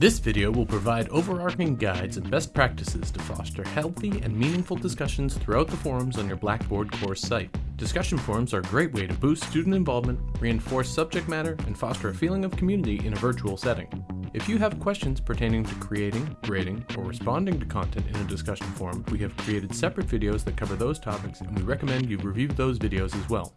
This video will provide overarching guides and best practices to foster healthy and meaningful discussions throughout the forums on your Blackboard course site. Discussion forums are a great way to boost student involvement, reinforce subject matter, and foster a feeling of community in a virtual setting. If you have questions pertaining to creating, grading, or responding to content in a discussion forum, we have created separate videos that cover those topics and we recommend you review those videos as well.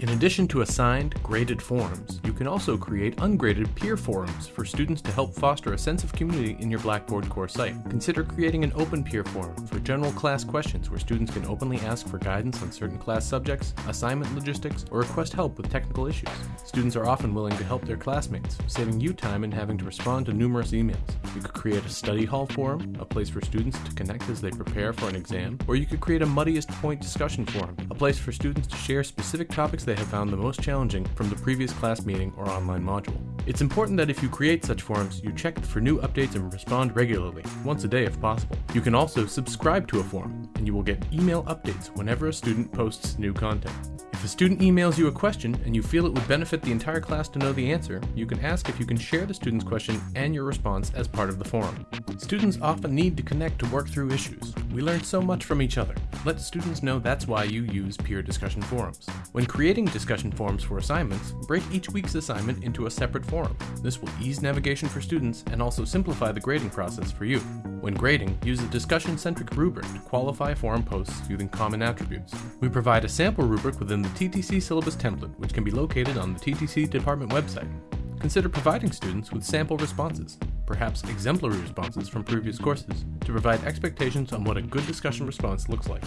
In addition to assigned, graded forums, you can also create ungraded peer forums for students to help foster a sense of community in your Blackboard course site. Consider creating an open peer forum for general class questions where students can openly ask for guidance on certain class subjects, assignment logistics, or request help with technical issues. Students are often willing to help their classmates, saving you time in having to respond to numerous emails. You could create a study hall forum, a place for students to connect as they prepare for an exam, or you could create a muddiest point discussion forum, a place for students to share specific topics they have found the most challenging from the previous class meeting or online module. It's important that if you create such forums, you check for new updates and respond regularly, once a day if possible. You can also subscribe to a forum, and you will get email updates whenever a student posts new content. If a student emails you a question and you feel it would benefit the entire class to know the answer, you can ask if you can share the student's question and your response as part of the forum. Students often need to connect to work through issues. We learn so much from each other. Let students know that's why you use peer discussion forums. When creating discussion forums for assignments, break each week's assignment into a separate forum. This will ease navigation for students and also simplify the grading process for you. When grading, use a discussion-centric rubric to qualify forum posts using common attributes. We provide a sample rubric within the TTC syllabus template, which can be located on the TTC department website. Consider providing students with sample responses, perhaps exemplary responses from previous courses, to provide expectations on what a good discussion response looks like.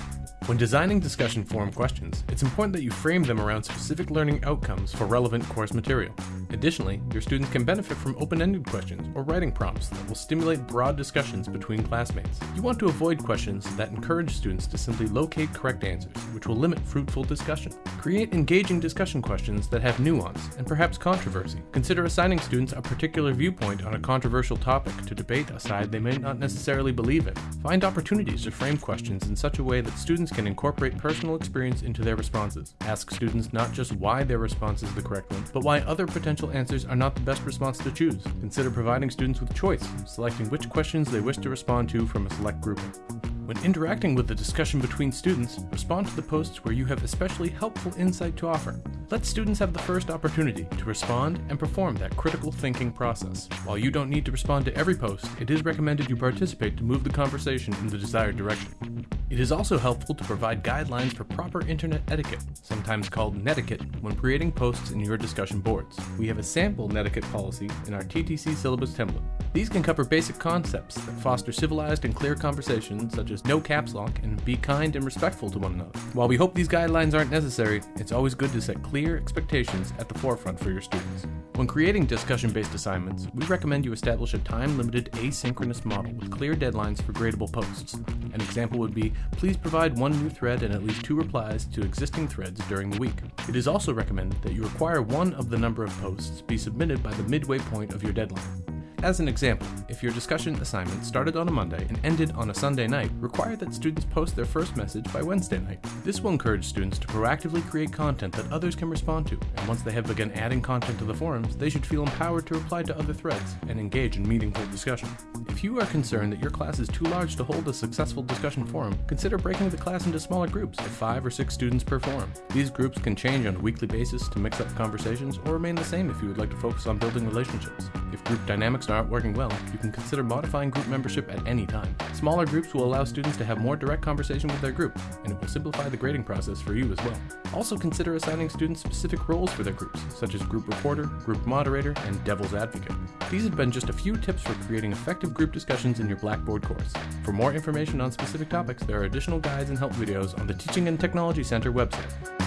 When designing discussion forum questions, it's important that you frame them around specific learning outcomes for relevant course material. Additionally, your students can benefit from open-ended questions or writing prompts that will stimulate broad discussions between classmates. You want to avoid questions that encourage students to simply locate correct answers, which will limit fruitful discussion. Create engaging discussion questions that have nuance and perhaps controversy. Consider assigning students a particular viewpoint on a controversial topic to debate a side they may not necessarily believe in. Find opportunities to frame questions in such a way that students can incorporate personal experience into their responses. Ask students not just why their response is the correct one, but why other potential answers are not the best response to choose. Consider providing students with choice, selecting which questions they wish to respond to from a select grouping. When interacting with the discussion between students, respond to the posts where you have especially helpful insight to offer. Let students have the first opportunity to respond and perform that critical thinking process. While you don't need to respond to every post, it is recommended you participate to move the conversation in the desired direction. It is also helpful to provide guidelines for proper internet etiquette, sometimes called netiquette, when creating posts in your discussion boards. We have a sample netiquette policy in our TTC syllabus template. These can cover basic concepts that foster civilized and clear conversations such as no caps lock and be kind and respectful to one another. While we hope these guidelines aren't necessary, it's always good to set clear expectations at the forefront for your students. When creating discussion-based assignments, we recommend you establish a time-limited asynchronous model with clear deadlines for gradable posts. An example would be, please provide one new thread and at least two replies to existing threads during the week. It is also recommended that you require one of the number of posts be submitted by the midway point of your deadline. As an example, if your discussion assignment started on a Monday and ended on a Sunday night, require that students post their first message by Wednesday night. This will encourage students to proactively create content that others can respond to, and once they have begun adding content to the forums, they should feel empowered to reply to other threads and engage in meaningful discussion. If you are concerned that your class is too large to hold a successful discussion forum, consider breaking the class into smaller groups of 5 or 6 students per forum. These groups can change on a weekly basis to mix up conversations or remain the same if you would like to focus on building relationships. If group dynamics aren't working well, you can consider modifying group membership at any time. Smaller groups will allow students to have more direct conversation with their group, and it will simplify the grading process for you as well. Also consider assigning students specific roles for their groups, such as group reporter, group moderator, and devil's advocate. These have been just a few tips for creating effective group discussions in your Blackboard course. For more information on specific topics, there are additional guides and help videos on the Teaching and Technology Center website.